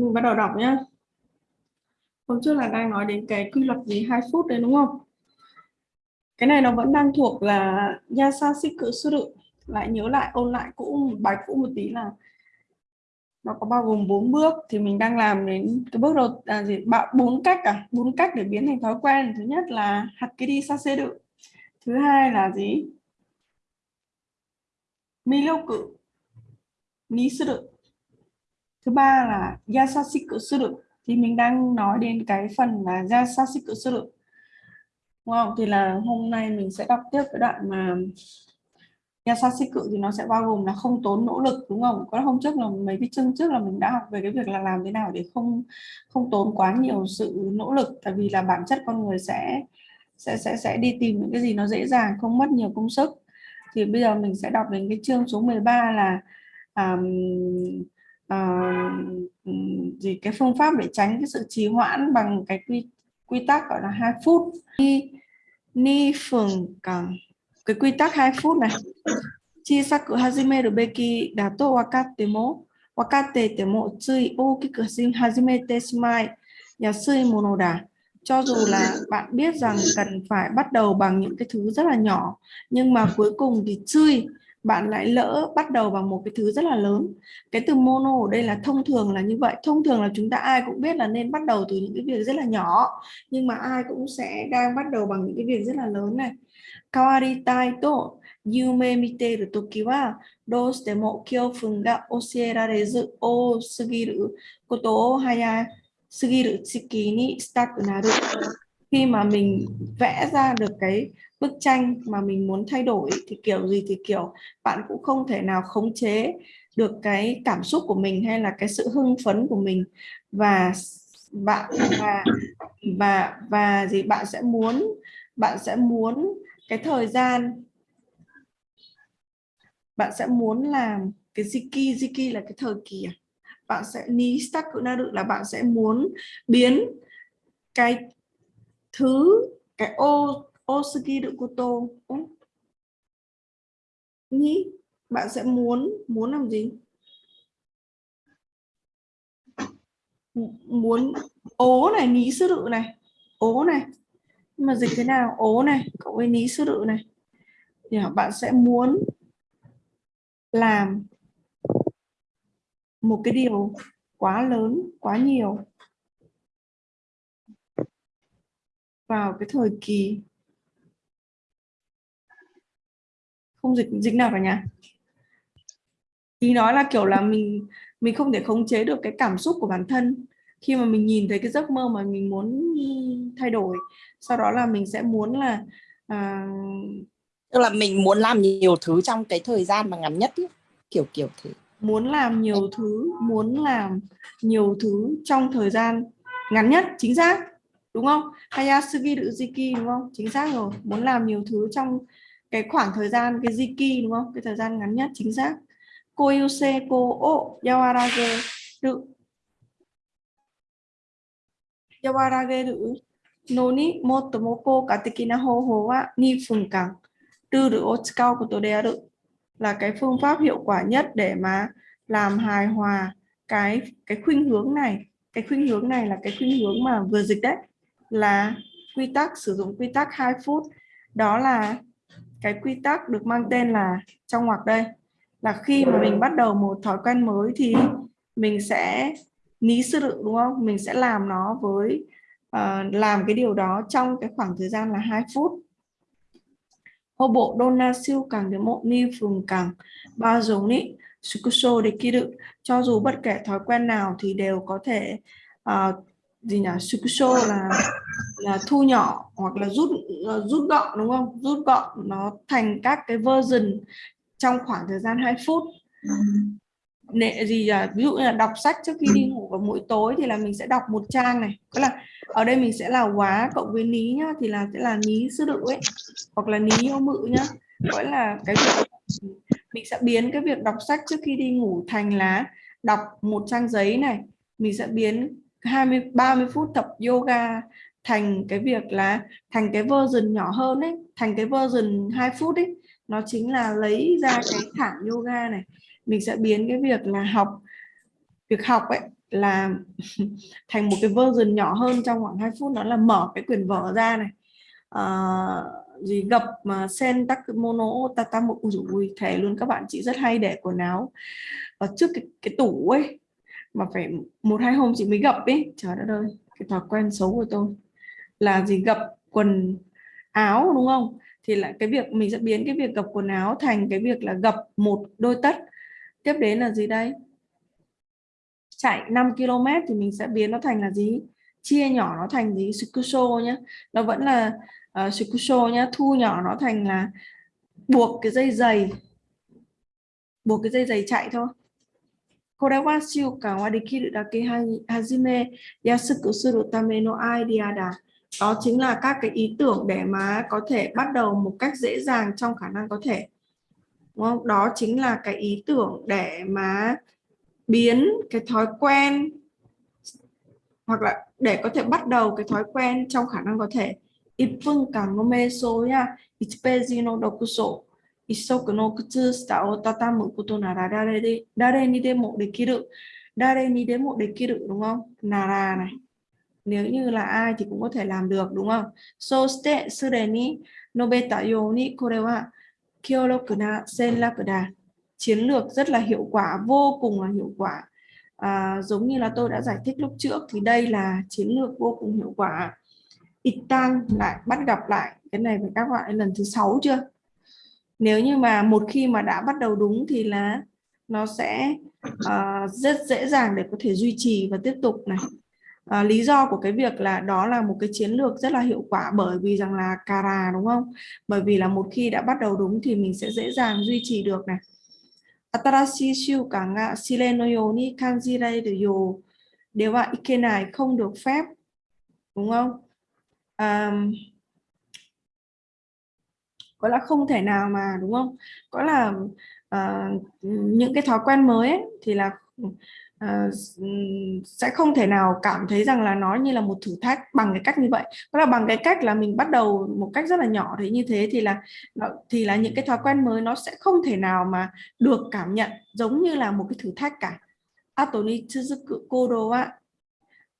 mình bắt đầu đọc nhá. Hôm trước là đang nói đến cái quy luật gì hai phút đấy đúng không? Cái này nó vẫn đang thuộc là Yasasiku Suru lại nhớ lại ôn lại cũ bài cũ một tí là nó có bao gồm bốn bước. Thì mình đang làm đến cái bước đầu à, gì? Bốn cách à? Bốn cách để biến thành thói quen. Thứ nhất là hạt hakiri saseru. Thứ hai là gì? Miloku ni suru thứ ba là yasashiku suru thì mình đang nói đến cái phần là yasashiku suru đúng không thì là hôm nay mình sẽ đọc tiếp cái đoạn mà Yasasiku thì nó sẽ bao gồm là không tốn nỗ lực đúng không? Có hôm trước là mấy cái chương trước là mình đã học về cái việc là làm thế nào để không không tốn quá nhiều sự nỗ lực tại vì là bản chất con người sẽ sẽ sẽ sẽ đi tìm những cái gì nó dễ dàng không mất nhiều công sức. Thì bây giờ mình sẽ đọc đến cái chương số 13 là um, uh, gì cái phương pháp để tránh cái sự trì hoãn bằng cái quy quy tắc gọi là hai phút. Ni ni phường càng cái quy tắc 2 phút này. Chi saku hajimeru beki da to wakatte mo wakatte te mo tsui okiku hajimete shimai yasui mono da cho dù là bạn biết rằng cần phải bắt đầu bằng những cái thứ rất là nhỏ nhưng mà cuối cùng thì chui bạn lại lỡ bắt đầu bằng một cái thứ rất là lớn. Cái từ mono ở đây là thông thường là như vậy. Thông thường là chúng ta ai cũng biết là nên bắt đầu từ những cái việc rất là nhỏ, nhưng mà ai cũng sẽ đang bắt đầu bằng những cái việc rất là lớn này. Kawaritai to, yume mite miteru toki wa doustemo kyoufun ga oshierarezu o sugiru koto o haya sugiru tsiki ni shitaku naru khi mà mình vẽ ra được cái bức tranh mà mình muốn thay đổi thì kiểu gì thì kiểu bạn cũng không thể nào khống chế được cái cảm xúc của mình hay là cái sự hưng phấn của mình. Và bạn và và và gì, bạn sẽ muốn, bạn sẽ muốn cái thời gian, bạn sẽ muốn làm cái ziki ziki là cái thời kỳ à? bạn sẽ, ni stakunaru là bạn sẽ muốn biến cái thứ cái ô osuki cô tô nhí bạn sẽ muốn muốn làm gì? Muốn ố này ní sư đự này. Ố này. Nhưng mà dịch thế nào? Ố này cộng với ní sư đự này. Thì bạn sẽ muốn làm một cái điều quá lớn, quá nhiều. Vào cái thời kỳ không dịch dịch nào cả nhà? Ý nói là kiểu là mình mình không thể khống chế được cái cảm xúc của bản thân. Khi mà mình nhìn thấy cái giấc mơ mà mình muốn thay đổi sau đó là mình sẽ muốn là à... tức là mình muốn làm nhiều thứ trong cái thời gian mà ngắn nhất ý. kiểu kiểu thế. muốn làm nhiều thứ muốn làm nhiều thứ trong thời gian ngắn nhất chính xác đúng không? Hayasugi tự jiki đúng không? Chính xác rồi. Muốn làm nhiều thứ trong cái khoảng thời gian, cái jiki đúng không? Cái thời gian ngắn nhất, chính xác. Koyuse ko o yawarage tự yawarage tự no ni motto moko ka tekina hoho wa 2 phần càng tư được ô cao của tôi đeo là cái phương pháp hiệu quả nhất để mà làm hài hòa cái cái khuynh hướng này. Cái khuynh hướng này là cái khuynh hướng mà vừa dịch đấy là quy tắc sử dụng quy tắc 2 phút. Đó là cái quy tắc được mang tên là trong ngoặc đây. Là khi mà mình bắt đầu một thói quen mới thì mình sẽ ní sư lượng đúng không? Mình sẽ làm nó với uh, làm cái điều đó trong cái khoảng thời gian là 2 phút. Hô bộ dona siêu càng đến một ni phường càng ba giống ní sukuso để kỳ đựng cho dù bất kể thói quen nào thì đều có thể uh, gì nhỉ? Sukusho là là thu nhỏ hoặc là rút uh, rút gọn đúng không? Rút gọn nó thành các cái version trong khoảng thời gian 2 phút. Nệ gì à, ví dụ như là đọc sách trước khi đi ngủ vào mỗi tối thì là mình sẽ đọc một trang này. Có là ở đây mình sẽ là quá cộng với ní nhá thì là sẽ là ní sư đự ấy hoặc là ní yêu mự nhá. Gọi là cái việc mình sẽ biến cái việc đọc sách trước khi đi ngủ thành là đọc một trang giấy này. Mình sẽ biến 20 30 phút tập yoga thành cái việc là thành cái version nhỏ hơn ấy thành cái version 2 phút ấy. Nó chính là lấy ra cái thảm yoga này. Mình sẽ biến cái việc là học việc học ấy là thành một cái version nhỏ hơn trong khoảng 2 phút. Đó là mở cái quyển vở ra này. À, gì gặp mà sen tắc mono tata một ui thề luôn các bạn chị rất hay để quần áo. Ở trước cái, cái tủ ấy mà phải một hai hôm chị mới gặp ấy trời đất ơi cái thói quen xấu của tôi là gì? Gặp quần áo đúng không? Thì là cái việc mình sẽ biến cái việc gặp quần áo thành cái việc là gặp một đôi tất. Tiếp đến là gì đây? Chạy 5 km thì mình sẽ biến nó thành là gì? Chia nhỏ nó thành gì? Sukuso nhé nó vẫn là uh, sukuso nhé thu nhỏ nó thành là buộc cái dây giày. Buộc cái dây giày chạy thôi. これは習慣はできるだけ始めやすくするためのアイディアだ。đó chính là các cái ý tưởng để mà có thể bắt đầu một cách dễ dàng trong khả năng có thể đúng không? đó chính là cái ý tưởng để mà biến cái thói quen hoặc là để có thể bắt đầu cái thói quen trong khả năng có thể 1分間の瞑想や1ページの読書 一足の靴下を畳むことなら誰で誰にでもできる誰にでもできる đúng không nara này nếu như là ai thì cũng có thể làm được đúng không so ste sure ni nobeta yo ni kore wa kyoroku na senraku da chiến lược rất là hiệu quả vô cùng là hiệu quả à, giống như là tôi đã giải thích lúc trước thì đây là chiến lược vô cùng hiệu quả ít tăng lại bắt gặp lại cái này phải các bạn lần thứ sáu chưa nếu như mà một khi mà đã bắt đầu đúng thì là nó sẽ uh, rất dễ dàng để có thể duy trì và tiếp tục này. À, lý do của cái việc là đó là một cái chiến lược rất là hiệu quả bởi vì rằng là cara đúng không? Bởi vì là một khi đã bắt đầu đúng thì mình sẽ dễ dàng duy trì được này. Atarashi shiu cả ngạ silenoyo ni kanjirai yo. Đều vậy cái không được phép đúng không? Um, có là không thể nào mà đúng không? Có là uh, những cái thói quen mới ấy, thì là uh, sẽ không thể nào cảm thấy rằng là nó như là một thử thách bằng cái cách như vậy. Có là bằng cái cách là mình bắt đầu một cách rất là nhỏ thế như thế thì là thì là những cái thói quen mới nó sẽ không thể nào mà được cảm nhận giống như là một cái thử thách cả. Atoni Tsuzuku Kodo wa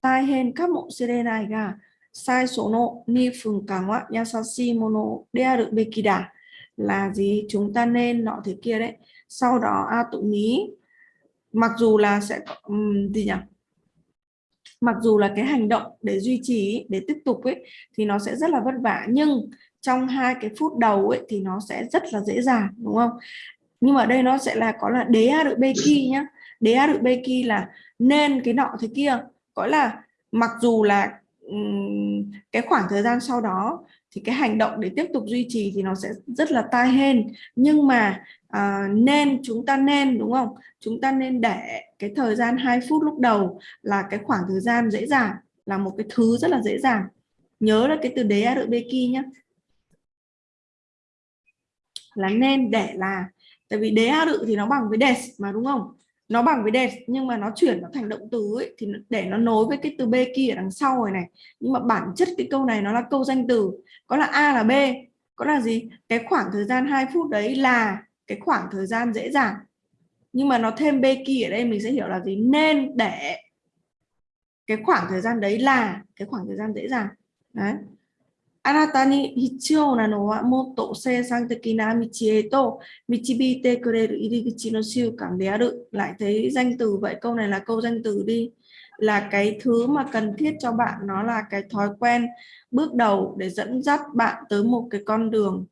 Taihen Kamo Serenai ga? sai số nộ ni phường càng ngoại yasashi mono dearu bekida là gì? Chúng ta nên nọ thế kia đấy. Sau đó a tụ ní mặc dù là sẽ um, gì nhỉ? Mặc dù là cái hành động để duy trì để tiếp tục ấy thì nó sẽ rất là vất vả. Nhưng trong hai cái phút đầu ấy thì nó sẽ rất là dễ dàng đúng không? Nhưng mà đây nó sẽ là có là đế a được beki nhá. Đế a được beki là nên cái nọ thế kia. Gọi là mặc dù là cái khoảng thời gian sau đó thì cái hành động để tiếp tục duy trì thì nó sẽ rất là tai hên. Nhưng mà à, nên chúng ta nên đúng không? Chúng ta nên để cái thời gian 2 phút lúc đầu là cái khoảng thời gian dễ dàng là một cái thứ rất là dễ dàng. Nhớ là cái từ đế a ki nhé là nên để là tại vì đế a thì nó bằng với des mà đúng không? Nó bằng với đẹp nhưng mà nó chuyển nó thành động từ ấy, thì để nó nối với cái từ b kia ở đằng sau rồi này. Nhưng mà bản chất cái câu này nó là câu danh từ có là a là b có là gì? Cái khoảng thời gian 2 phút đấy là cái khoảng thời gian dễ dàng. Nhưng mà nó thêm b kia ở đây mình sẽ hiểu là gì? Nên để cái khoảng thời gian đấy là cái khoảng thời gian dễ dàng. Đấy. あなたに必要なのはもっと生産的な道へと導いてくれる入り口の習慣である。Lại thấy danh từ vậy, câu này là câu danh từ đi. Là cái thứ mà cần thiết cho bạn nó là cái thói quen bước đầu để dẫn dắt bạn tới một cái con đường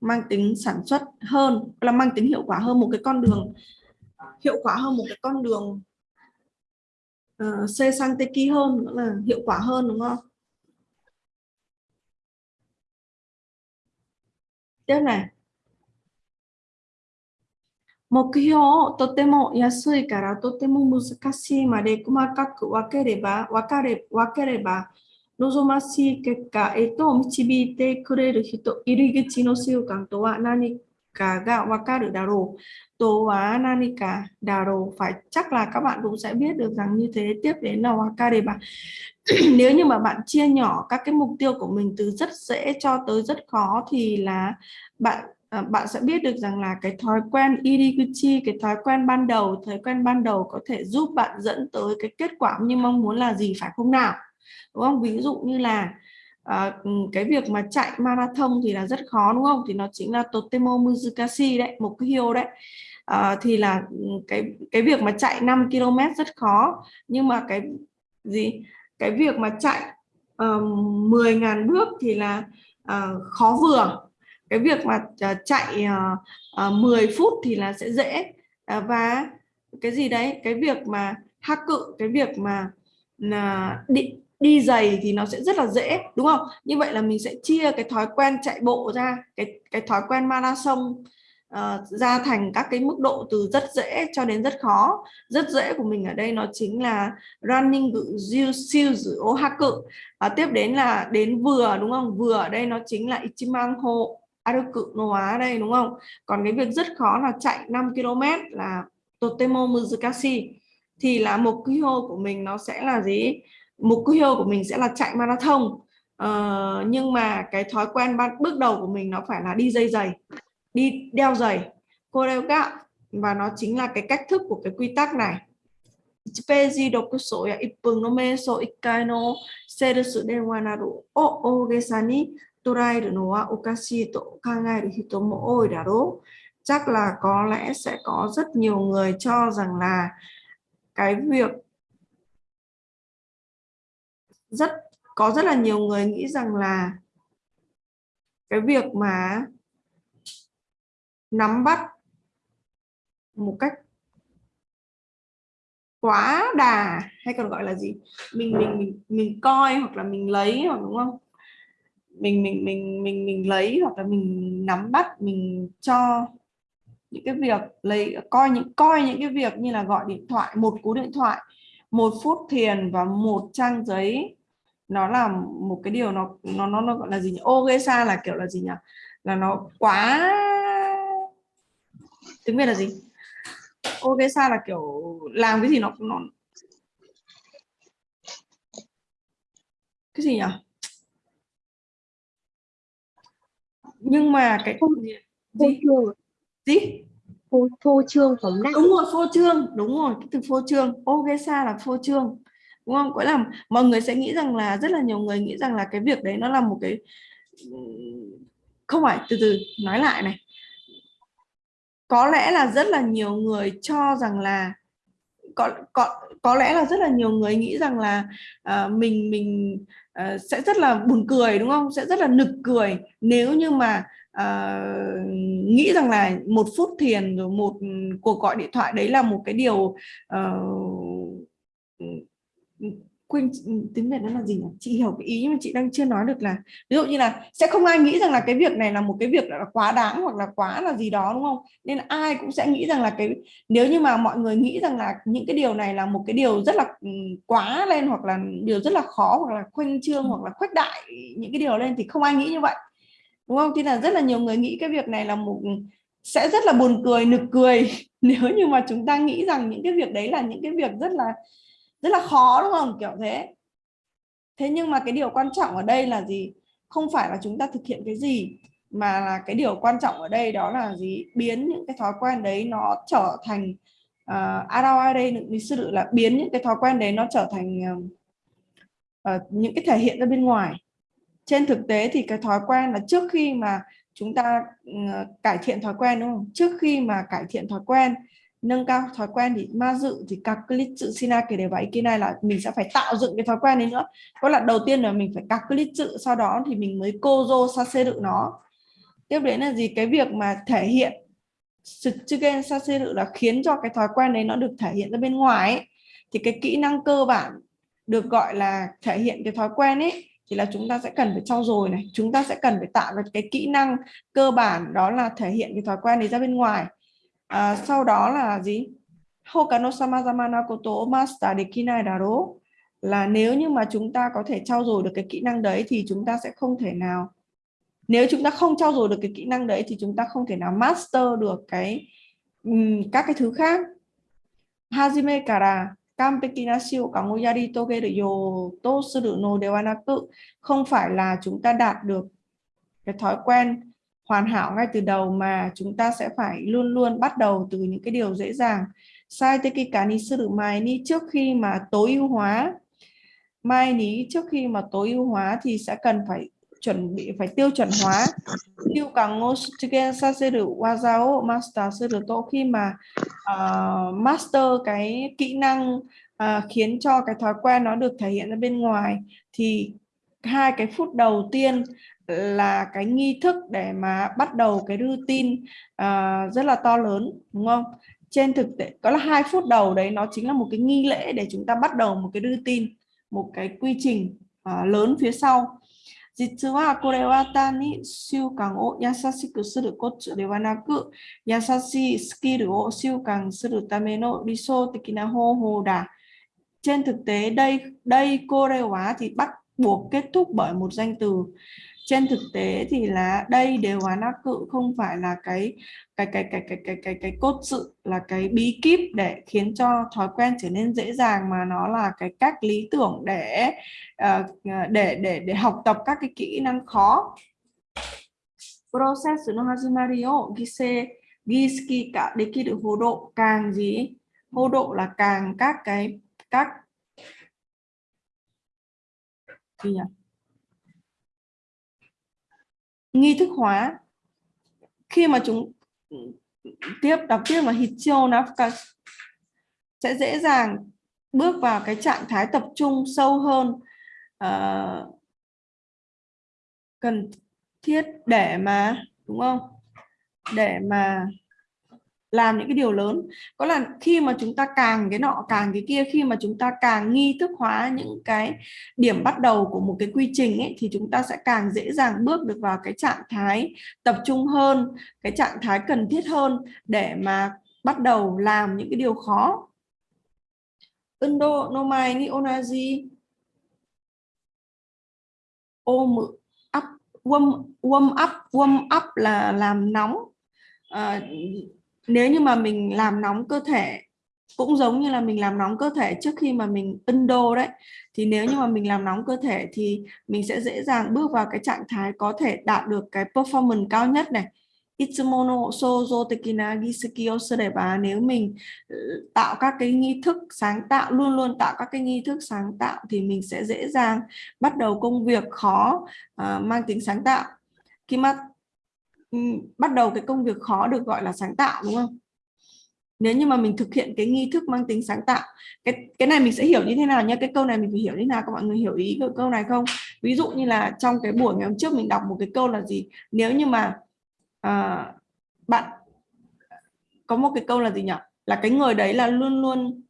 mang tính sản xuất hơn, là mang tính hiệu quả hơn một cái con đường hiệu quả hơn một cái con đường uh, xe sang teki hơn nữa là hiệu quả hơn đúng không? でね目標をとても安いからとても難しいまで細かく分ければ分かれ分ければ望ましい結果へと導いてくれる人入り口の習慣とは何 cả gạo và ca được đào đồ tố và nanika đào đồ phải chắc là các bạn cũng sẽ biết được rằng như thế tiếp đến là waka đề bạn nếu như mà bạn chia nhỏ các cái mục tiêu của mình từ rất dễ cho tới rất khó thì là bạn ờ, bạn sẽ biết được rằng là cái thói quen iriguchi, cái thói quen ban đầu, thói quen ban đầu có thể giúp bạn dẫn tới cái kết quả như mong muốn là gì phải không nào? Đúng không? Ví dụ như là à, ừ, cái việc mà chạy marathon thì là rất khó đúng không? Thì nó chính là totemo muzukashi đấy một cái hiêu đấy. À, thì là ừ, cái cái việc mà chạy 5 km rất khó. Nhưng mà cái gì? Cái việc mà chạy uh, 10.000 bước thì là uh, khó vừa cái việc mà uh, chạy uh, uh, 10 phút thì là sẽ dễ. Uh, và cái gì đấy? Cái việc mà hắc cự cái việc mà là định đi giày thì nó sẽ rất là dễ đúng không? Như vậy là mình sẽ chia cái thói quen chạy bộ ra cái cái thói quen marathon uh, ra thành các cái mức độ từ rất dễ cho đến rất khó. Rất dễ của mình ở đây nó chính là running siêu dự ô ha cự. Và tiếp đến là đến vừa đúng không? Vừa ở đây nó chính là ichimanho aruku no wa đây đúng không? Còn cái việc rất khó là chạy 5 km là totemo muzukashi thì là mục tiêu của mình nó sẽ là gì? Mục tiêu của mình sẽ là chạy marathon. Uh, nhưng mà cái thói quen ban bước đầu của mình nó phải là đi dây giày đi đeo giày cô đeo gạo và nó chính là cái cách thức của cái quy tắc này. Peji doku so ya ippun no meso ikkai no seru denwa naru o ogesa ni toraeru no wa okashii to kangaeru hito mo oi daro chắc là có lẽ sẽ có rất nhiều người cho rằng là cái việc rất, có rất là nhiều người nghĩ rằng là cái việc mà nắm bắt một cách quá đà hay còn gọi là gì? Mình mình mình mình coi hoặc là mình lấy hoặc đúng không? Mình mình mình mình mình lấy hoặc là mình nắm bắt, mình cho những cái việc lấy, coi những coi những cái việc như là gọi điện thoại, một cú điện thoại, một phút thiền và một trang giấy nó là một cái điều nó nó nó, nó gọi là gì nhỉ? Ogesa là kiểu là gì nhỉ? Là nó quá tiếng Việt là gì? Ogesa là kiểu làm cái gì nó nó cái gì nhỉ? Nhưng mà cái gì? gì, gì? phô, phô trương phóng đại. Đúng rồi phô trương đúng rồi cái từ phô trương. Ogesa là phô trương đúng không? Có là mọi người sẽ nghĩ rằng là rất là nhiều người nghĩ rằng là cái việc đấy nó là một cái không phải từ từ nói lại này. Có lẽ là rất là nhiều người cho rằng là có có có lẽ là rất là nhiều người nghĩ rằng là uh, mình mình uh, sẽ rất là buồn cười đúng không? Sẽ rất là nực cười. Nếu như mà uh, nghĩ rằng là một phút thiền rồi một cuộc gọi điện thoại đấy là một cái điều uh, quên tiếng Việt nó là gì nhỉ? Chị hiểu cái ý nhưng mà chị đang chưa nói được là, ví dụ như là sẽ không ai nghĩ rằng là cái việc này là một cái việc là quá đáng hoặc là quá là gì đó, đúng không? Nên ai cũng sẽ nghĩ rằng là cái, nếu như mà mọi người nghĩ rằng là những cái điều này là một cái điều rất là ừ, quá lên hoặc là điều rất là khó hoặc là khoanh trương hoặc là khuếch đại những cái điều lên thì không ai nghĩ như vậy, đúng không? Thì là rất là nhiều người nghĩ cái việc này là một ừ, sẽ rất là buồn cười, nực cười nếu như mà chúng ta nghĩ rằng những cái việc đấy là những cái việc rất là rất là khó đúng không? Kiểu thế. Thế nhưng mà cái điều quan trọng ở đây là gì? Không phải là chúng ta thực hiện cái gì mà là cái điều quan trọng ở đây đó là gì? Biến những cái thói quen đấy nó trở thành uh, ở đây mình sư tự là biến những cái thói quen đấy nó trở thành uh, những cái thể hiện ra bên ngoài. Trên thực tế thì cái thói quen là trước khi mà chúng ta uh, cải thiện thói quen đúng không? Trước khi mà cải thiện thói quen nâng cao thói quen thì ma dự, thì các dự sina kể để vậy kia này là mình sẽ phải tạo dựng cái thói quen đấy nữa. Có là đầu tiên là mình phải các dự sau đó thì mình mới kozo saseru nó. Tiếp đến là gì? Cái việc mà thể hiện Sutsugen saseru là khiến cho cái thói quen đấy nó được thể hiện ra bên ngoài ấy. thì cái kỹ năng cơ bản được gọi là thể hiện cái thói quen ấy, thì là chúng ta sẽ cần phải trau dồi này. Chúng ta sẽ cần phải tạo ra cái kỹ năng cơ bản đó là thể hiện cái thói quen đấy ra bên ngoài à, sau đó là gì? Hokano samazama na koto o master dekinai daro. Là nếu như mà chúng ta có thể trau dồi được cái kỹ năng đấy thì chúng ta sẽ không thể nào. Nếu chúng ta không trau dồi được cái kỹ năng đấy thì chúng ta không thể nào master được cái um, các cái thứ khác. Hajime kara kampeki na togeru yo to suru no dewa naku. Không phải là chúng ta đạt được cái thói quen hoàn hảo ngay từ đầu mà chúng ta sẽ phải luôn luôn bắt đầu từ những cái điều dễ dàng. Sai tới cái cá ní sư được mai ní trước khi mà tối ưu hóa. Mai ní trước khi mà tối ưu hóa thì sẽ cần phải chuẩn bị phải tiêu chuẩn hóa. Tiêu càng ngô chicken sa sẽ được wazao master sẽ được tổ khi mà uh, master cái kỹ năng uh, khiến cho cái thói quen nó được thể hiện ra bên ngoài thì hai cái phút đầu tiên là cái nghi thức để mà bắt đầu cái routine uh, rất là to lớn đúng không trên thực tế có là hai phút đầu đấy nó chính là một cái nghi lễ để chúng ta bắt đầu một cái routine một cái quy trình uh, lớn phía sau 実はこれは単に習慣を優しくするコツではなく、優しいスキルを習慣するための理想的な方法だ。Trên thực tế đây đây cô đề hóa thì bắt buộc kết thúc bởi một danh từ. Trên thực tế thì là đây đều hóa nát cự, không phải là cái cái cái cái cái cái cái cái cốt sự, là cái bí kíp để khiến cho thói quen trở nên dễ dàng mà nó là cái cách lý tưởng để ờ, ờ, để để để học tập các cái kỹ năng khó. Process no hazimari o gise giski cả để khi được hồ độ càng gì hô độ là càng các cái, các gì nhỉ nghi thức hóa. Khi mà chúng tiếp đọc tiếp mà hitio Nafka sẽ dễ dàng bước vào cái trạng thái tập trung sâu hơn uh, cần thiết để mà đúng không? Để mà làm những cái điều lớn. Có là khi mà chúng ta càng cái nọ càng cái kia khi mà chúng ta càng nghi thức hóa những cái điểm bắt đầu của một cái quy trình ấy thì chúng ta sẽ càng dễ dàng bước được vào cái trạng thái tập trung hơn cái trạng thái cần thiết hơn để mà bắt đầu làm những cái điều khó. Indo nomai ni onaji. Ôm up warm warm up warm up là làm nóng. À, nếu như mà mình làm nóng cơ thể cũng giống như là mình làm nóng cơ thể trước khi mà mình ân đô đấy thì nếu như mà mình làm nóng cơ thể thì mình sẽ dễ dàng bước vào cái trạng thái có thể đạt được cái performance cao nhất này. Itsumono sozo tekina giseki nếu mình ờ, tạo các cái nghi thức sáng tạo luôn luôn tạo các cái nghi thức sáng tạo thì mình sẽ dễ dàng bắt đầu công việc khó uh, mang tính sáng tạo. Khi Ừ, bắt đầu cái công việc khó được gọi là sáng tạo đúng không? Nếu như mà mình thực hiện cái nghi thức mang tính sáng tạo cái cái này mình sẽ hiểu như thế nào nhé cái câu này mình phải hiểu như thế nào? Các mọi người hiểu ý cái câu này không? Ví dụ như là trong cái buổi ngày hôm trước mình đọc một cái câu là gì? Nếu như mà à, bạn có một cái câu là gì nhỉ? Là cái người đấy là luôn luôn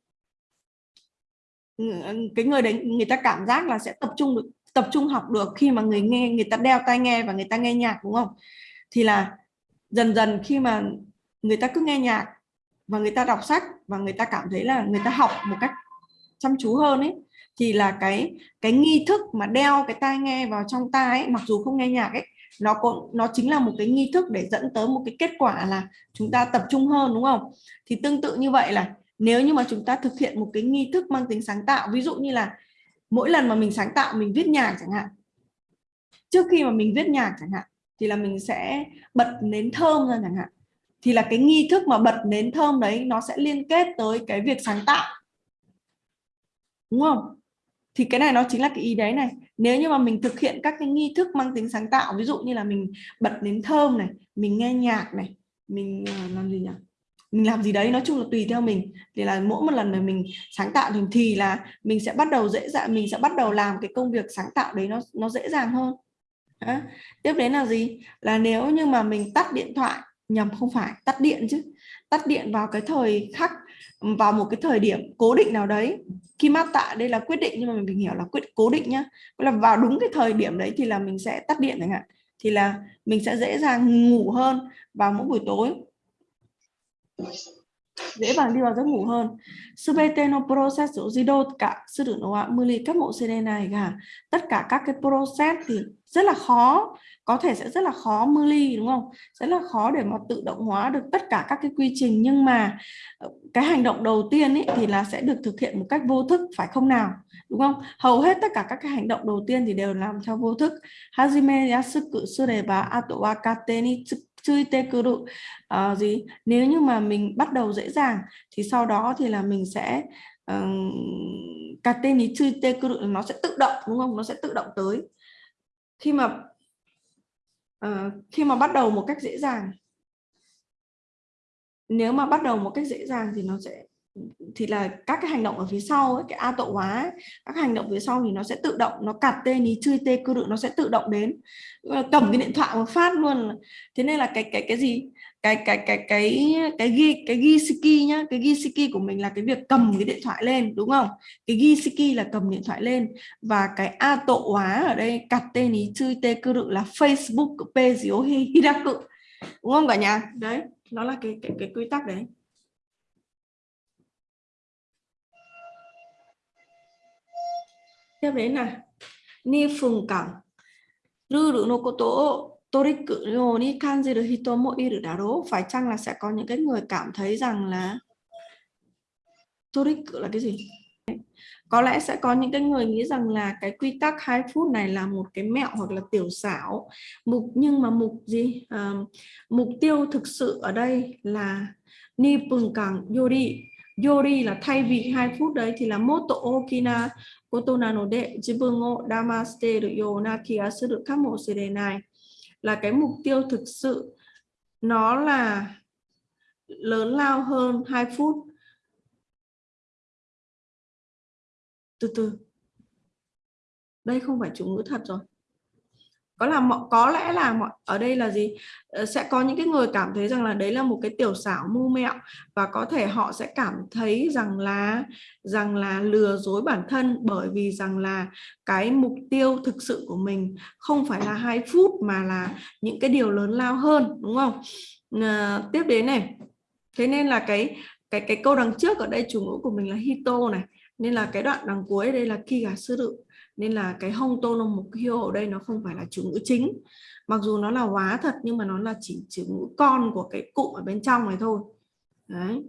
ừ, ừ, cái người đấy người ta cảm giác là sẽ tập trung được tập trung học được khi mà người nghe người ta đeo tai nghe và người ta nghe nhạc đúng không? Thì là dần dần khi mà người ta cứ nghe nhạc và người ta đọc sách và người ta cảm thấy là người ta học một cách chăm chú hơn ấy thì là cái cái nghi thức mà đeo cái tai nghe vào trong tai ấy, mặc dù không nghe nhạc ấy nó cũng nó chính là một cái nghi thức để dẫn tới một cái kết quả là chúng ta tập trung hơn đúng không? Thì tương tự như vậy là nếu như mà chúng ta thực hiện một cái nghi thức mang tính sáng tạo ví dụ như là mỗi lần mà mình sáng tạo mình viết nhạc chẳng hạn trước khi mà mình viết nhạc chẳng hạn thì là mình sẽ bật nến thơm ra chẳng hạn. Thì là cái nghi thức mà bật nến thơm đấy nó sẽ liên kết tới cái việc sáng tạo. Đúng không? Thì cái này nó chính là cái ý đấy này. Nếu như mà mình thực hiện các cái nghi thức mang tính sáng tạo ví dụ như là mình bật nến thơm này mình nghe nhạc này mình ờ, làm gì nhỉ? Mình làm gì đấy nói chung là tùy theo mình. Thì là mỗi một lần mà mình sáng tạo thì, thì là mình sẽ bắt đầu dễ dàng mình sẽ bắt đầu làm cái công việc sáng tạo đấy nó nó dễ dàng hơn đó. tiếp đến là gì? Là nếu như mà mình tắt điện thoại, nhầm, không phải, tắt điện chứ. Tắt điện vào cái thời khắc, vào một cái thời điểm cố định nào đấy. Khi mát tạ, đây là quyết định, nhưng mà mình hiểu là quyết, cố định nhá. Là vào đúng cái thời điểm đấy thì là mình sẽ tắt điện chẳng hạn. Thì là mình sẽ dễ dàng ngủ hơn vào mỗi buổi tối dễ dàng đi vào giấc ngủ hơn. Subete no process jido cả sư tử nó mưa ly các bộ CD này cả. Tất cả các cái process thì rất là khó. Có thể sẽ rất là khó mưa ly đúng không? Rất là khó để mà tự động hóa được tất cả các cái quy trình. Nhưng mà ờ, cái hành động đầu tiên ấy thì là sẽ được thực hiện một cách vô thức, phải không nào? Đúng không? Hầu hết tất cả các cái hành động đầu tiên thì đều làm theo vô thức. Hajime yasuku sureba ato wa kate ni tsuite đụ à, gì? Nếu như mà mình bắt đầu dễ dàng thì sau đó thì là mình sẽ cà tên ý chui tê tsuite đụ nó sẽ tự động đúng không? Nó sẽ tự động tới. Khi mà uh, khi mà bắt đầu một cách dễ dàng. Nếu mà bắt đầu một cách dễ dàng thì nó sẽ thì là các cái hành động ở phía sau ấy, cái a tộ hóa ấy, các hành động phía sau thì nó sẽ tự động nó cặt tê ní chui tê cư đự nó sẽ tự động đến. Cầm cái điện thoại một phát luôn. Thế nên là cái cái cái gì? Cái cái cái cái cái ghi cái ghi siki nhá. Cái ghi siki của mình là cái việc cầm cái điện thoại lên đúng không? Cái ghi siki là cầm điện thoại lên. Và cái a tộ hóa ở đây cặt tê ní chui tê cư đự là Facebook page hiraku đúng không cả nhà? Đấy nó là cái cái cái quy tắc đấy. Tiếp đến là ni phùng cẳng. Ruru no koto toriku no ni kanjiru hito mo iru daro phải chăng là sẽ có những cái người cảm thấy rằng là toriku là cái gì? Có lẽ sẽ có những cái người nghĩ rằng là cái quy tắc 2 phút này là một cái mẹo hoặc là tiểu xảo. Mục nhưng mà mục gì? À, mục tiêu thực sự ở đây là ni pung cẳng yori yori là thay vì 2 phút đấy thì là moto okina ことなので自分を騙しているような気がするかもしれない。Là cái mục tiêu thực sự. Nó là lớn lao hơn 2 phút. Từ từ. Đây không phải chủ ngữ thật rồi có là có lẽ là mọi ở đây là gì? Ờ, sẽ có những cái người cảm thấy rằng là đấy là một cái tiểu xảo mưu mẹo và có thể họ sẽ cảm thấy rằng là rằng là lừa dối bản thân bởi vì rằng là cái mục tiêu thực sự của mình không phải là hai phút mà là những cái điều lớn lao hơn đúng không? À, tiếp đến này. Thế nên là cái cái cái câu đằng trước ở đây chủ ngữ của mình là hito này. Nên là cái đoạn đằng cuối đây là kiga suru nên là cái hông tô lông mục hiêu ở đây nó không phải là chủ ngữ chính. Mặc dù nó là hóa thật, nhưng mà nó là chỉ chủ ngữ con của cái cụm ở bên trong này thôi. Đấy.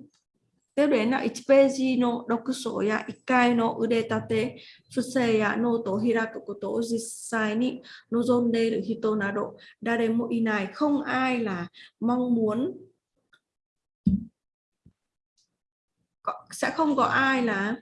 Tiếp đến là ichpeji no dokuso ya ikai no udetate, fusei ya no to hiraku koto jisai ni nozonderu hito nado. Daremo inai, không ai là mong muốn sẽ không có ai là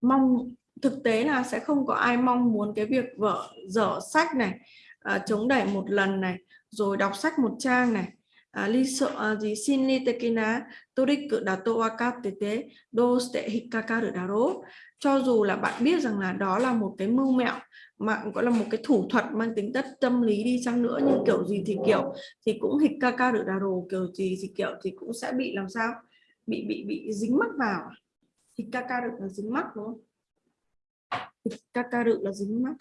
mong thực tế là sẽ không có ai mong muốn cái việc vở dở sách này à, chống đẩy một lần này rồi đọc sách một trang này. À, li sợ gì? Xin li tekina toriku dato wakatete do ste hikakaru daro cho dù là bạn biết rằng là đó là một cái mưu mẹo mà gọi là một cái thủ thuật mang tính chất tâm lý đi chăng nữa nhưng kiểu gì thì kiểu thì cũng hikakaru daro kiểu gì thì kiểu thì cũng sẽ bị làm sao? Bị bị bị dính mắc vào. Hikakaru là dính mắc đúng không? Các ca rự là dính mắt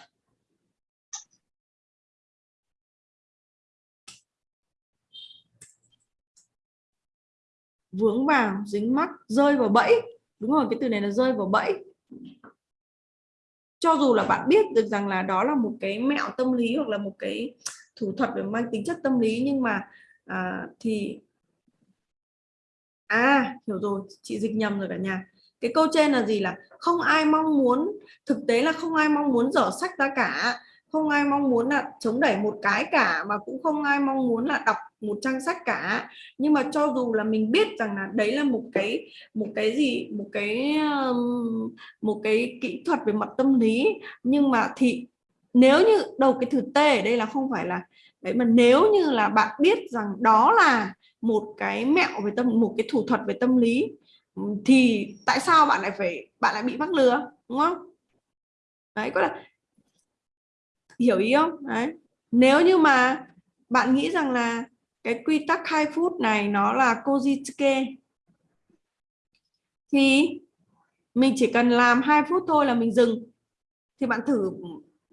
vướng vào dính mắt rơi vào bẫy. Đúng rồi cái từ này là rơi vào bẫy. Cho dù là bạn biết được rằng là đó là một cái mẹo tâm lý hoặc là một cái thủ thuật về mang tính chất tâm lý nhưng mà à, thì à hiểu rồi chị dịch nhầm rồi cả nhà cái câu trên là gì là không ai mong muốn, thực tế là không ai mong muốn dở sách ra cả. Không ai mong muốn là chống đẩy một cái cả, mà cũng không ai mong muốn là đọc một trang sách cả. Nhưng mà cho dù là mình biết rằng là đấy là một cái một cái gì, một cái một cái kỹ thuật về mặt tâm lý, nhưng mà thì nếu như đầu cái từ t ở đây là không phải là đấy, mà nếu như là bạn biết rằng đó là một cái mẹo về tâm, một cái thủ thuật về tâm lý Ừ, thì tại sao bạn lại phải, bạn lại bị mắc lừa, đúng không? Đấy, có là, hiểu ý không? Đấy. Nếu như mà bạn nghĩ rằng là cái quy tắc 2 phút này nó là Kojitsuke thì mình chỉ cần làm 2 phút thôi là mình dừng. Thì bạn thử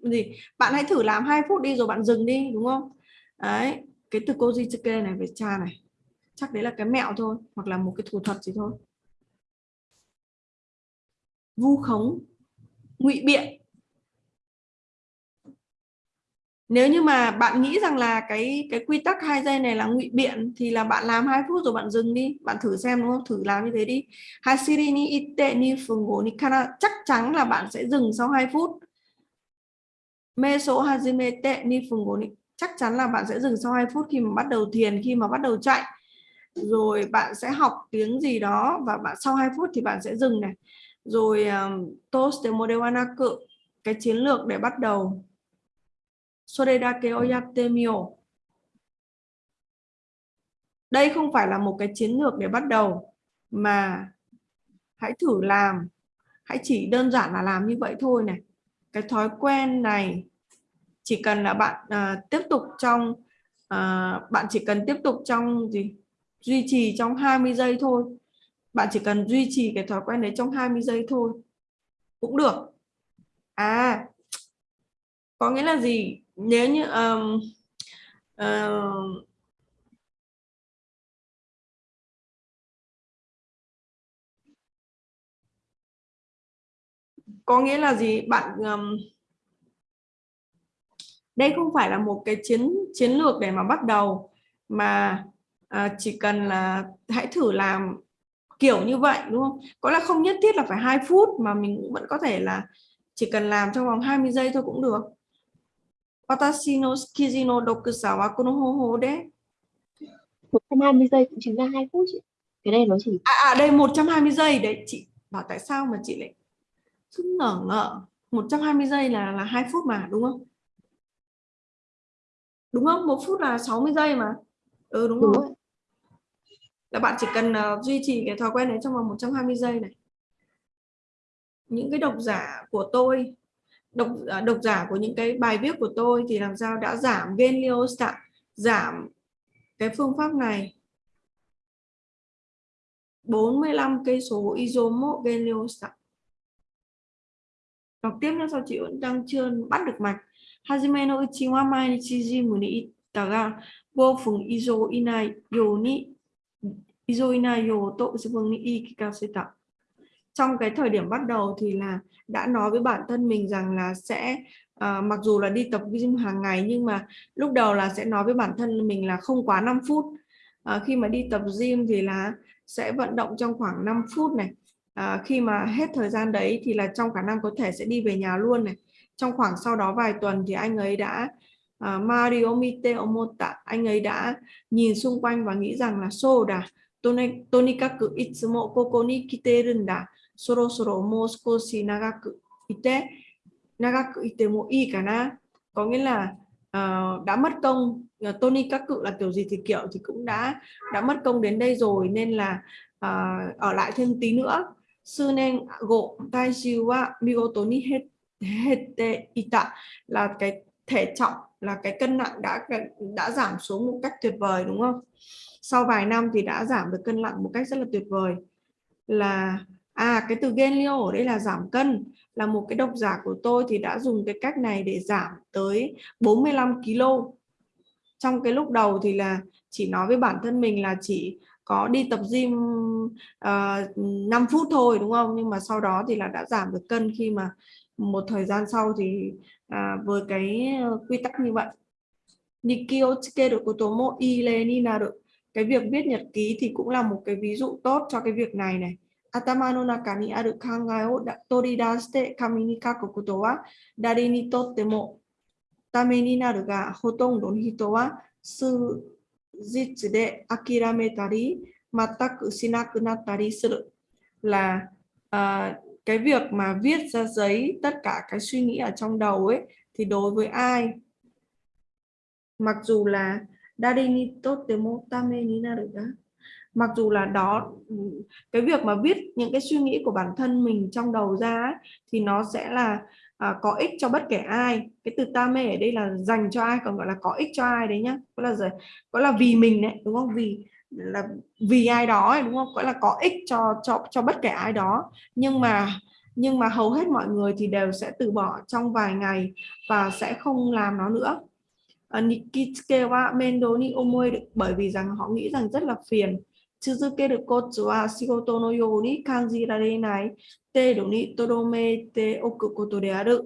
gì? Bạn hãy thử làm 2 phút đi rồi bạn dừng đi, đúng không? Đấy, cái từ Kojitsuke này về cha này, chắc đấy là cái mẹo thôi, hoặc là một cái thủ thuật gì thôi vu khống, ngụy biện. Nếu như mà bạn nghĩ rằng là cái cái quy tắc hai giây này là ngụy biện, thì là bạn làm hai phút rồi bạn dừng đi. Bạn thử xem đúng không? Thử làm như thế đi. Hasiri ni ite ni fungo ni kana. Chắc chắn là bạn sẽ dừng sau 2 phút. Meso hajimete ni fungo ni. Chắc chắn là bạn sẽ dừng sau 2 phút khi mà bắt đầu thiền, khi mà bắt đầu chạy. Rồi bạn sẽ học tiếng gì đó và bạn, sau 2 phút thì bạn sẽ dừng này rồi um, toast model anaku cái chiến lược để bắt đầu Soredake oyate mio. Đây không phải là một cái chiến lược để bắt đầu mà hãy thử làm. Hãy chỉ đơn giản là làm như vậy thôi này. Cái thói quen này chỉ cần là bạn uh, tiếp tục trong uh, bạn chỉ cần tiếp tục trong gì duy trì trong 20 giây thôi. Bạn chỉ cần duy trì cái thói quen đấy trong 20 giây thôi. Cũng được. À có nghĩa là gì? Nếu như um, uh, có nghĩa là gì? Bạn um, đây không phải là một cái chiến chiến lược để mà bắt đầu mà uh, chỉ cần là hãy thử làm kiểu như vậy đúng không? Có là không nhất thiết là phải hai phút mà mình cũng vẫn có thể là chỉ cần làm trong vòng 20 giây thôi cũng được. Watashi no tsukiji no dokusawa kono hoho de. 120 giây cũng chính là 2 phút chị. Cái đây nó chỉ à, à đây 120 giây. Đấy chị bảo tại sao mà chị lại cứ ngỡ ngỡ 120 giây là là 2 phút mà đúng không? Đúng không? Một phút là 60 giây mà. Ừ đúng, đúng rồi là bạn chỉ cần uh, duy trì cái thói quen đấy trong vòng 120 giây này. Những cái độc giả của tôi độc uh, độc giả của những cái bài viết của tôi thì làm sao đã giảm gain leostat giảm cái phương pháp này? 45 cây số isomot gain leostat đọc tiếp nữa sao chị vẫn đang chưa bắt được mạch. Hajime no uchi wa mai ni chiji mu ni itaga. Wo fun izo inai yo ni Izoinayo tội vương ni kikaseta. Trong cái thời điểm bắt đầu thì là đã nói với bản thân mình rằng là sẽ à, mặc dù là đi tập gym hàng ngày nhưng mà lúc đầu là sẽ nói với bản thân mình là không quá 5 phút. À, khi mà đi tập gym thì là sẽ vận động trong khoảng 5 phút này. À, khi mà hết thời gian đấy thì là trong khả năng có thể sẽ đi về nhà luôn này. Trong khoảng sau đó vài tuần thì anh ấy đã uh, Mario Mite Omota anh ấy đã nhìn xung quanh và nghĩ rằng là soda tonikaku itsumo koko ni kiteru nda そろそろもう少し長くいて、長くいてもいいかな. Có nghĩa là uh, đã mất công uh, Tony các cự là kiểu gì thì kiểu thì cũng đã đã mất công đến đây rồi nên là uh, ở lại thêm tí nữa. Sư nên gộ tai siêu wa migoto ni hết hete ita là cái thể trọng là cái cân nặng đã đã giảm xuống một cách tuyệt vời đúng không? Sau vài năm thì đã giảm được cân nặng một cách rất là tuyệt vời là À cái từ Genlio ở đây là giảm cân là một cái độc giả của tôi thì đã dùng cái cách này để giảm tới 45 kg. Trong cái lúc đầu thì là chỉ nói với bản thân mình là chỉ có đi tập gym ờ, uh, 5 phút thôi đúng không? Nhưng mà sau đó thì là đã giảm được cân khi mà một thời gian sau thì uh, với cái quy tắc như vậy. Nikio tsukeru koto mo ile ni được Cái việc viết nhật ký thì cũng là một cái ví dụ tốt cho cái việc này này. 頭の中にある考えを取り出して紙に書くことは誰にとってもためになるが、ほとんどの人は数日で諦めたり、全くしなくなったりする。Là uh, cái việc mà viết ra giấy tất cả cái suy nghĩ ở trong đầu ấy thì đối với ai mặc dù là Dari ni totte tame ni naru ga mặc dù là đó ừ, cái việc mà viết những cái suy nghĩ của bản thân mình trong đầu ra thì nó sẽ là à, có ích cho bất kể ai. Cái từ ta mê ở đây là dành cho ai còn gọi là có ích cho ai đấy nhá. Có là gì có là vì mình đấy đúng không? Vì là vì ai đó ấy, đúng không? Gọi là có ích cho cho cho bất kể ai đó. Nhưng mà nhưng mà hầu hết mọi người thì đều sẽ từ bỏ trong vài ngày và sẽ không làm nó nữa. Ờ, Nikitsuke wa mendo ni omoe bởi vì rằng họ nghĩ rằng rất là phiền. Tsuzukeru kotsu wa shigoto no you ni kanjirarenai te do ni todome te oku koto de aru.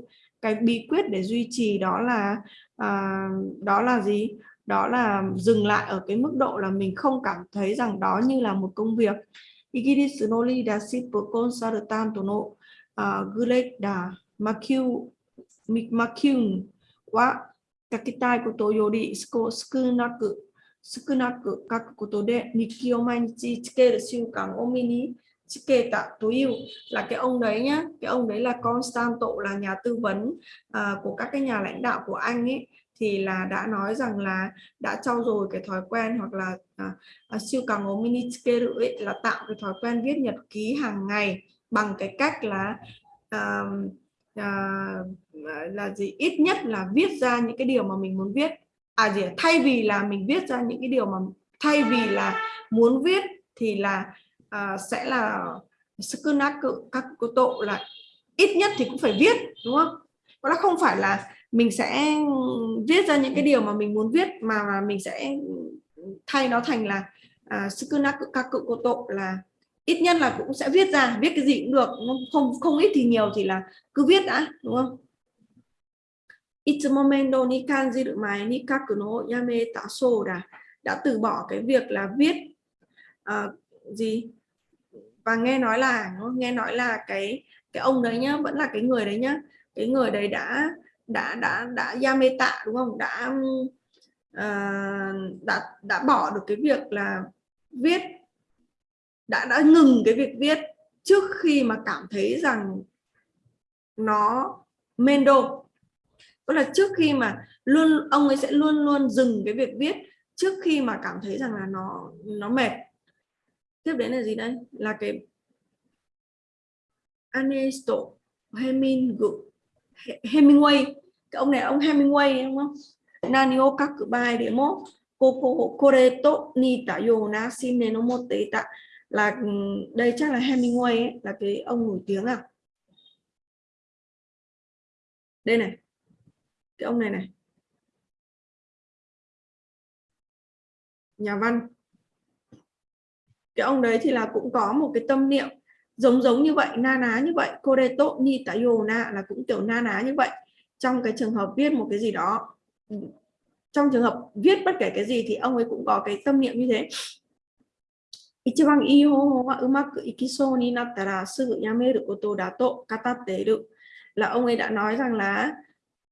Cái bí quyết để duy trì đó là à, đó là gì? Đó là dừng lại ở cái mức độ là mình không cảm thấy rằng đó như là một công việc. Igirisu no leadership consultant no à, uh, Greg da Makyun wa Takitai Koto Yori Skunaku 少なく書くことで日記を毎日つける習慣を身につけたという là cái ông đấy nhá cái ông đấy là Constanto là nhà tư vấn uh, của các cái nhà lãnh đạo của anh ấy thì là đã nói rằng là đã trau dồi cái thói quen hoặc là uh, siêu càng ố mini ấy là tạo cái thói quen viết nhật ký hàng ngày bằng cái cách là uh, uh, là gì? Ít nhất là viết ra những cái điều mà mình muốn viết. À gì thay vì là mình viết ra những cái điều mà thay vì là muốn viết thì là uh, sẽ là skunat các cô tộ là ít nhất thì cũng phải viết đúng không? Nó không phải là mình sẽ viết ra những cái điều mà mình muốn viết mà, mà mình sẽ thay nó thành là skunat cự các cô tộ là ít nhất là cũng sẽ viết ra viết cái gì cũng được không không ít thì nhiều thì là cứ viết đã đúng không いつも面倒に感じる前に書くのをやめたそうだ đã từ bỏ cái việc là viết uh, gì và nghe nói là nghe nói là cái cái ông đấy nhá vẫn là cái người đấy nhá cái người đấy đã đã đã đã yameta đúng không đã uh, đã đã bỏ được cái việc là viết đã đã ngừng cái việc viết trước khi mà cảm thấy rằng nó mendo. Tức là trước khi mà luôn, ông ấy sẽ luôn luôn dừng cái việc viết trước khi mà cảm thấy rằng là nó nó mệt. Tiếp đến là gì đây? Là cái Ernesto Hemingway cái ông này ông Hemingway, đúng không? Nanio các cử bài để mốt Koko Koreto Nita Yona Shine no Moteta là ừ, đây chắc là Hemingway ấy, là cái ông nổi tiếng à? Đây này. Cái ông này này. Nhà văn. Cái ông đấy thì là cũng có một cái tâm niệm giống giống như vậy na ná như vậy. Koreto ni tayona là cũng kiểu na ná như vậy. Trong cái trường hợp viết một cái gì đó ừ, trong trường hợp viết bất kể cái gì thì ông ấy cũng có cái tâm niệm như thế. 一番いい方法はうまくいきそうになったらすぐやめることだと語っている là ông ấy đã nói rằng là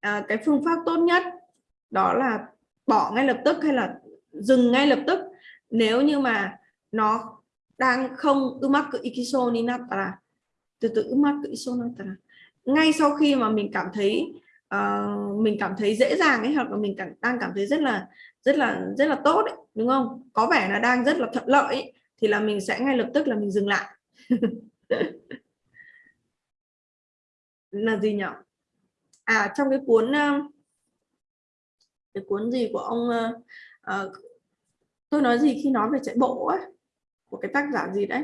à, cái phương pháp tốt nhất đó là bỏ ngay lập tức hay là dừng ngay lập tức nếu như mà nó đang không umaku ikiso ni natara từ từ umaku ikiso natara ngay sau khi mà mình cảm thấy uh, mình cảm thấy dễ dàng ấy hoặc là mình cảm, đang cảm thấy rất là rất là rất là tốt ấy, đúng không có vẻ là đang rất là thuận lợi ấy, thì là mình sẽ ngay lập tức là mình dừng lại. Là gì nhỉ? À trong cái cuốn ờ, cái cuốn gì của ông uh, tôi nói gì khi nói về chạy bộ ấy của cái tác giả gì đấy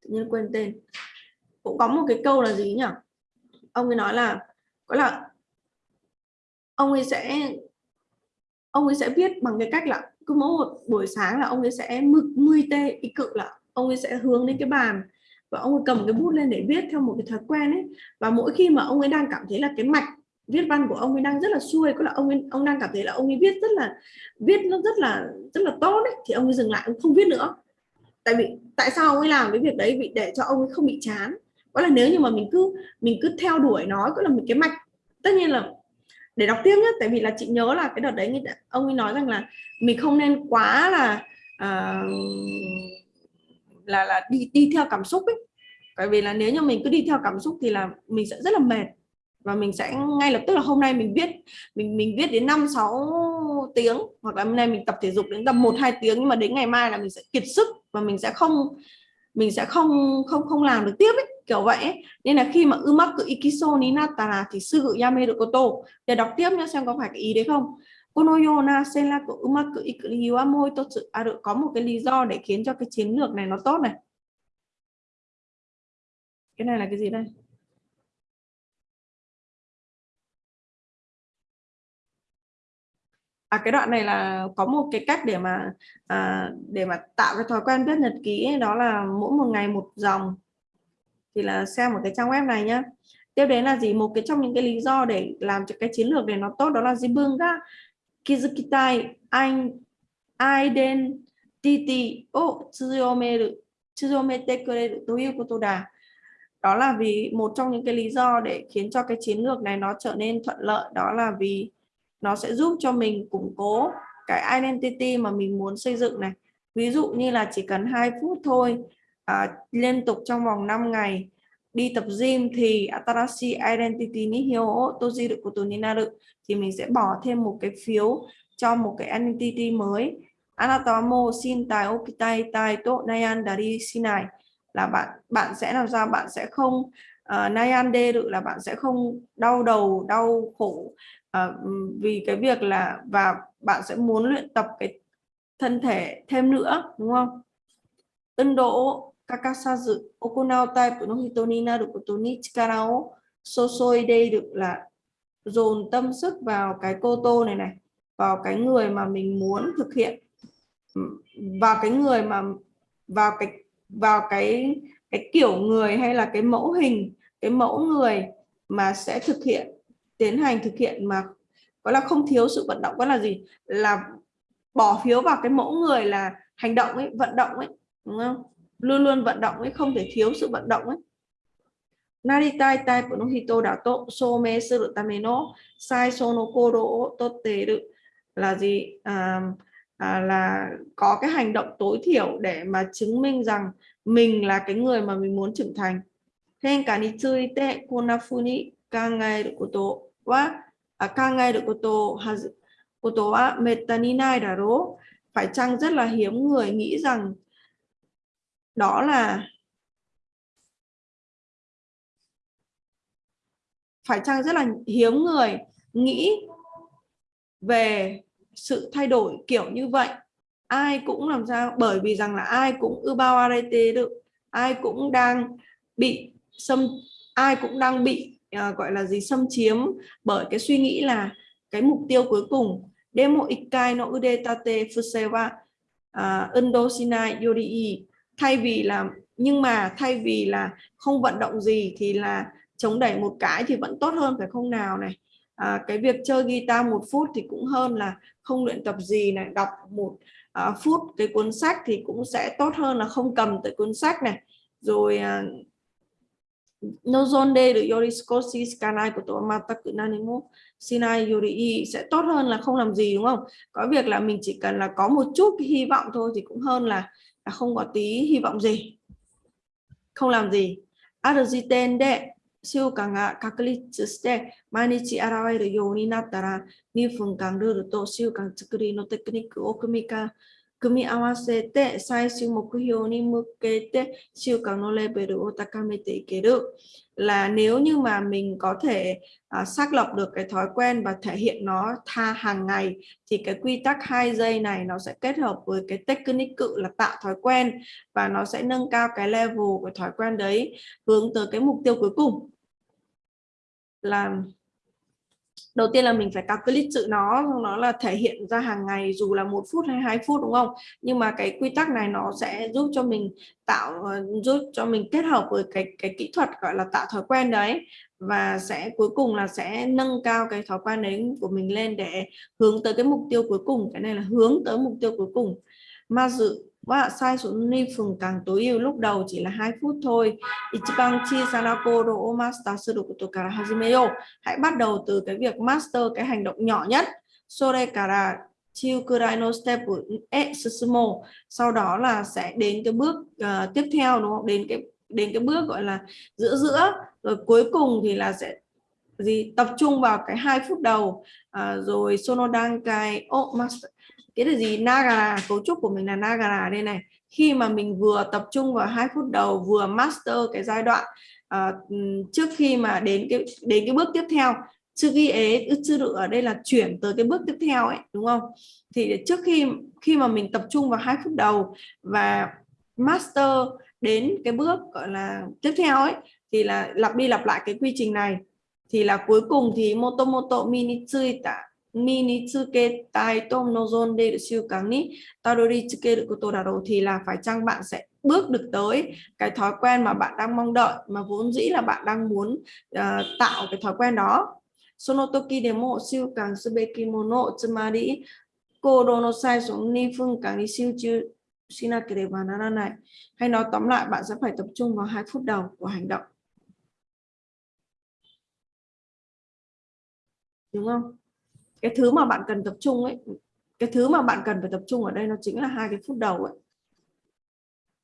tự nhiên quên tên. Cũng có một cái câu là gì nhỉ? Ông ấy nói là có là ông ấy sẽ ông ấy sẽ viết bằng cái cách là cứ mỗi một buổi sáng là ông ấy sẽ mực mươi tê ý cự là ông ấy sẽ hướng đến cái bàn và ông ấy cầm cái bút lên để viết theo một cái thói quen ấy. Và mỗi khi mà ông ấy đang cảm thấy là cái mạch viết văn của ông ấy đang rất là xuôi có là ông ấy, ông đang cảm thấy là ông ấy viết rất là viết nó rất là rất là tốt đấy thì ông ấy dừng lại ông không viết nữa. Tại vì tại sao ông ấy làm cái việc đấy? Vì để cho ông ấy không bị chán. Có là nếu như mà mình cứ mình cứ theo đuổi nó có là một cái mạch tất nhiên là để đọc tiếp nhé tại vì là chị nhớ là cái đợt đấy ông ấy nói rằng là mình không nên quá là uh, là là đi đi theo cảm xúc ấy. Bởi vì là nếu như mình cứ đi theo cảm xúc thì là mình sẽ rất là mệt. Và mình sẽ ngay lập tức là hôm nay mình viết mình mình viết đến 5 6 tiếng hoặc là hôm nay mình tập thể dục đến tầm 1 2 tiếng nhưng mà đến ngày mai là mình sẽ kiệt sức và mình sẽ không mình sẽ không không không làm được tiếp ấy, kiểu vậy ấy. nên là khi mà umaku ikiso ni natara thì sư yame được koto để đọc tiếp nhá xem có phải cái ý đấy không. Kono yona senla của umaku ikuri wa moi totsu aru à, có một cái lý do để khiến cho cái chiến lược này nó tốt này. Cái này là cái gì đây? À, cái đoạn này là có một cái cách để mà à, để mà tạo cái thói quen viết nhật ký ấy, đó là mỗi một ngày một dòng thì là xem một cái trang web này nhá. Tiếp đến là gì? Một cái trong những cái lý do để làm cho cái chiến lược này nó tốt đó là gì bưng ga kizukitai, anh identity o tsuyomeru tsuyomete kureru toyu koto da đó là vì một trong những cái lý do để khiến cho cái chiến lược này nó trở nên thuận lợi. Đó là vì nó sẽ giúp cho mình củng cố cái identity mà mình muốn xây dựng này. Ví dụ như là chỉ cần 2 phút thôi à, liên tục trong vòng 5 ngày. Đi tập gym thì Atarashi Identity ni hyo o tojiru koto ni naru. Thì mình sẽ bỏ thêm một cái phiếu cho một cái identity mới. Anata wa mo shintai okitai tai to nayandari shinai là bạn bạn sẽ làm sao? Bạn sẽ không à, uh, nayande được là bạn sẽ không đau đầu đau khổ uh, vì cái việc là và bạn sẽ muốn luyện tập cái thân thể thêm nữa đúng không? Tân Độ kakasazu okunao type no hito ni naru koto ni chikara o sosoi được là dồn tâm sức vào cái cô tô này này, vào cái người mà mình muốn thực hiện. Vào cái người mà, vào cái vào cái cái kiểu người hay là cái mẫu hình, cái mẫu người mà sẽ thực hiện, tiến hành thực hiện mà gọi là không thiếu sự vận động. Có là gì? Là bỏ phiếu vào cái mẫu người là hành động ấy, vận động ấy, đúng không? Luôn luôn vận động ấy không thể thiếu sự vận động ấy Naritai tai của nó hito đã tốt some sự tame no sai sono kodo tốt tế được là gì à, à, là có cái hành động tối thiểu để mà chứng minh rằng mình là cái người mà mình muốn trưởng thành. Hen cả ni tsui te konafuni kangaeru koto wa à, kangaeru koto koto wa metta ni nai daro. Phải chăng rất là hiếm người nghĩ rằng đó là phải chăng rất là hiếm người nghĩ về sự thay đổi kiểu như vậy? Ai cũng làm sao? Bởi vì rằng là ai cũng ưu bao arete được. Ai cũng đang bị xâm ai cũng đang bị uh, gọi là gì xâm chiếm bởi cái suy nghĩ là cái mục tiêu cuối cùng. Demo ikai no udetate fusewa uh, à, yori thay vì là nhưng mà thay vì là không vận động gì thì là chống đẩy một cái thì vẫn tốt hơn phải không nào này? À, cái việc chơi guitar một phút thì cũng hơn là không luyện tập gì này đọc một à, phút cái cuốn sách thì cũng sẽ tốt hơn là không cầm tới cuốn sách này. Rồi à, nozonde được yorikoshi skanai của tổ mataku nanimo sinai yori sẽ tốt hơn là không làm gì đúng không? Có việc là mình chỉ cần là có một chút hy vọng thôi thì cũng hơn là, là không có tí hy vọng gì. Không làm gì. ある時点で習慣が確立して毎日現れるようになったら2分間ルールと習慣作りのテクニックを組みか組み合わせて最終目標に向けて習慣のレベルを高めていける là nếu như mà mình có thể uh, xác lập được cái thói quen và thể hiện nó tha hàng ngày thì cái quy tắc hai giây này nó sẽ kết hợp với cái technique cự là tạo thói quen và nó sẽ nâng cao cái level của thói quen đấy hướng tới cái mục tiêu cuối cùng là đầu tiên là mình phải calculate sự nó nó là thể hiện ra hàng ngày, dù là một phút hay hai phút, đúng không? Nhưng mà cái quy tắc này nó sẽ giúp cho mình tạo ờ, giúp cho mình kết hợp với cái cái kỹ thuật, gọi là, tạo thói quen đấy. Và sẽ, cuối cùng là sẽ nâng cao cái thói quen đấy của mình lên để hướng tới cái mục tiêu cuối cùng. Cái này là hướng tới mục tiêu cuối cùng. Mà dự và sai số ni phường càng tối ưu lúc đầu chỉ là 2 phút thôi. Ichiban chi sanako do master sư koto kara hajimeyo. Hãy bắt đầu từ cái việc master cái hành động nhỏ nhất. Sore kara chiukurai no step e susumo. Sau đó là sẽ đến cái bước uh, tiếp theo đúng không? Đến cái đến cái bước gọi là giữa giữa rồi cuối cùng thì là sẽ gì tập trung vào cái hai phút đầu à, rồi sonodankai o master cái là gì? Nagara cấu trúc của mình là Nagara đây này. Khi mà mình vừa tập trung vào hai phút đầu vừa master cái giai đoạn uh, trước khi mà đến cái đến cái bước tiếp theo trước khi ế được ở đây là chuyển tới cái bước tiếp theo ấy đúng không? Thì trước khi khi mà mình tập trung vào hai phút đầu và master đến cái bước gọi là tiếp theo ấy thì là lặp đi lặp lại cái quy trình này. Thì là cuối cùng thì motomoto minitsui ta 身につけたいと望んでいる習慣にたどり着けることだろう thì là phải chăng bạn sẽ bước được tới cái thói quen mà bạn đang mong đợi mà vốn dĩ là bạn đang muốn uh, tạo cái thói quen đó sonotoki demo siêu càng subeki mono tsumari kodo no sai xuống ni phương càng ni siêu chư shinakereba naranai hay nói tóm lại bạn sẽ phải tập trung vào hai phút đầu của hành động đúng không Cái thứ mà bạn cần tập trung ấy, cái thứ mà bạn cần phải tập trung ở đây nó chính là hai cái phút đầu ấy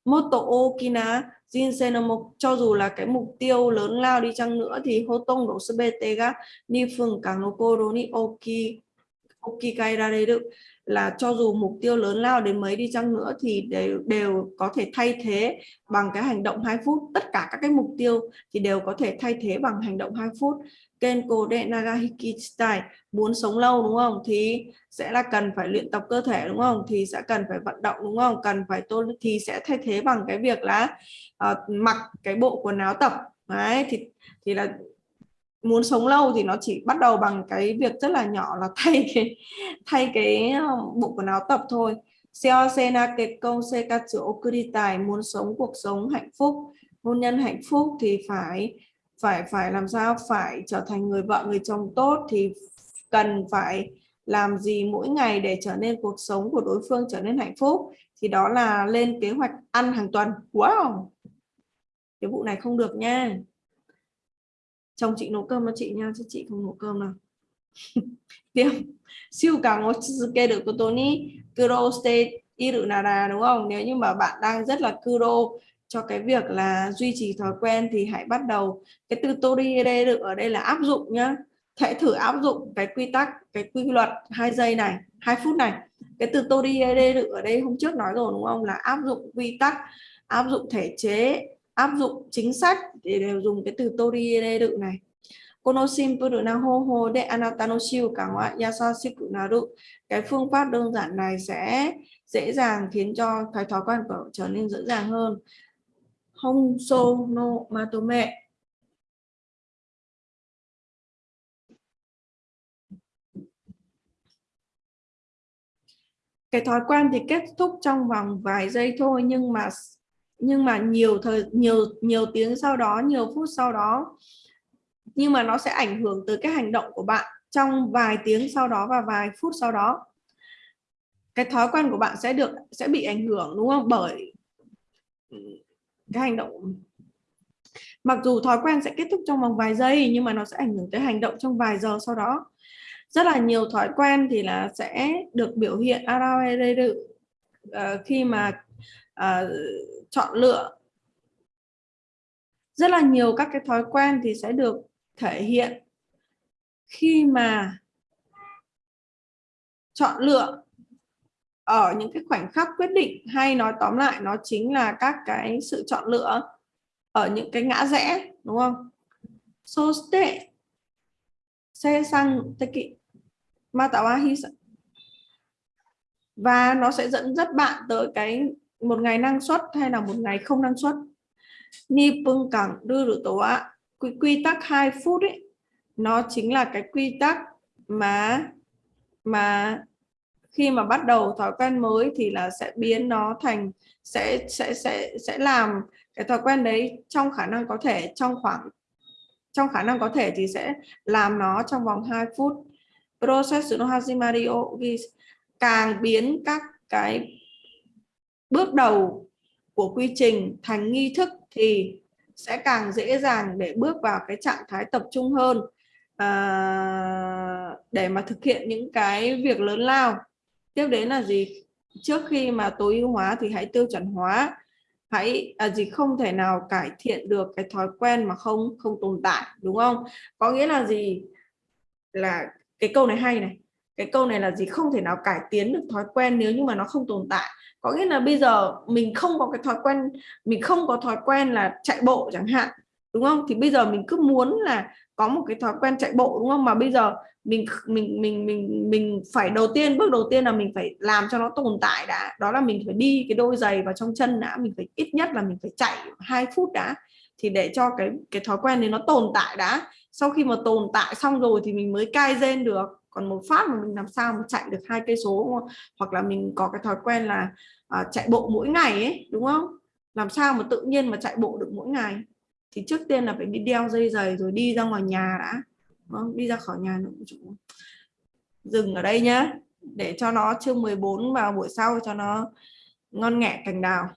Moto Okina Jinsenomo cho dù là cái mục tiêu lớn lao đi chăng nữa thì Hotong độ ga ni phường càng no koro ni oki okikai ra đây được là cho dù mục tiêu lớn lao đến mấy đi chăng nữa thì đều đều có thể thay thế bằng cái hành động 2 phút. Tất cả các cái mục tiêu thì đều có thể thay thế bằng hành động 2 phút. Kenko de Nagahiki style muốn sống lâu đúng không? Thì sẽ là cần phải luyện tập cơ thể đúng không? Thì sẽ cần phải vận động đúng không? Cần phải tôn thì sẽ thay thế bằng cái việc là uh, mặc cái bộ quần áo tập. Đấy thì thì là muốn sống lâu thì nó chỉ bắt đầu bằng cái việc rất là nhỏ là thay cái thay cái ờ, bộ quần áo tập thôi. Seosena sena sekatsu okuritai, muốn sống cuộc sống hạnh phúc, hôn nhân hạnh phúc thì phải phải phải làm sao? Phải trở thành người vợ, người chồng tốt thì cần phải làm gì mỗi ngày để trở nên cuộc sống của đối phương trở nên hạnh phúc? Thì đó là lên kế hoạch ăn hàng tuần. Wow! Cái vụ này không được nha chồng chị nấu cơm cho chị nha, chứ chị không nấu cơm nào tiếp. Siêu cả ngó kê được cô Tony. Kuro stay iru nara đúng không? Nếu như mà bạn đang rất là kuro cho cái việc là duy trì thói quen thì hãy bắt đầu. Cái từ tori được, ở đây là áp dụng nhá. Hãy thử áp dụng cái quy tắc, cái quy luật hai giây này, hai phút này. Cái từ tori được, ở đây hôm trước nói rồi, đúng không? Là áp dụng quy tắc, áp dụng thể chế áp dụng chính sách để đều dùng cái từ tori được này. Kono ho ho de cả cái phương pháp đơn giản này sẽ dễ dàng khiến cho cái thói quen của trở nên dễ dàng hơn. Hong so no matome cái thói quen thì kết thúc trong vòng vài giây thôi nhưng mà nhưng mà nhiều thời nhiều nhiều tiếng sau đó nhiều phút sau đó nhưng mà nó sẽ ảnh hưởng tới cái hành động của bạn trong vài tiếng sau đó và vài phút sau đó. Cái thói quen của bạn sẽ được sẽ bị ảnh hưởng đúng không? Bởi cái hành động mặc dù thói quen sẽ kết thúc trong vòng vài giây nhưng mà nó sẽ ảnh hưởng tới hành động trong vài giờ sau đó. Rất là nhiều thói quen thì là sẽ được biểu hiện. Uh, khi mà uh, chọn lựa. Rất là nhiều các cái thói quen thì sẽ được thể hiện khi mà chọn lựa ở những cái khoảnh khắc quyết định hay nói tóm lại nó chính là các cái sự chọn lựa ở những cái ngã rẽ đúng không? Soste xe sang teki matawa và nó sẽ dẫn dắt bạn tới cái một ngày năng suất hay là một ngày không năng suất? Ni bưng cẳng đưa được tổ ạ quy, quy tắc 2 phút ấy nó chính là cái quy tắc mà mà khi mà bắt đầu thói quen mới thì là sẽ biến nó thành sẽ sẽ sẽ sẽ làm cái thói quen đấy trong khả năng có thể trong khoảng trong khả năng có thể thì sẽ làm nó trong vòng 2 phút. Process no hajimario càng biến các cái bước đầu của quy trình thành nghi thức thì sẽ càng dễ dàng để bước vào cái trạng thái tập trung hơn à, để mà thực hiện những cái việc lớn lao. Tiếp đến là gì? Trước khi mà tối ưu hóa thì hãy tiêu chuẩn hóa. Hãy à, gì không thể nào cải thiện được cái thói quen mà không không tồn tại đúng không? Có nghĩa là gì? Là cái câu này hay này cái câu này là gì? Không thể nào cải tiến được thói quen nếu như mà nó không tồn tại. Có nghĩa là bây giờ mình không có cái thói quen, mình không có thói quen là chạy bộ chẳng hạn, đúng không? Thì bây giờ mình cứ muốn là có một cái thói quen chạy bộ, đúng không? Mà bây giờ mình mình mình mình mình phải đầu tiên, bước đầu tiên là mình phải làm cho nó tồn tại đã. Đó là mình phải đi cái đôi giày vào trong chân đã, mình phải ít nhất là mình phải chạy hai phút đã, thì để cho cái cái thói quen này nó tồn tại đã. Sau khi mà tồn tại xong rồi thì mình mới cai gen được còn một phát mà mình làm sao mà chạy được hai cây số hoặc là mình có cái thói quen là uh, chạy bộ mỗi ngày ấy đúng không? Làm sao mà tự nhiên mà chạy bộ được mỗi ngày? Thì trước tiên là phải đi đeo dây giày rồi đi ra ngoài nhà đã. Đúng không? đi ra khỏi nhà nữa dừng ở đây nhá để cho nó chương 14 vào buổi sau cho nó ngon nghẹ cành đào.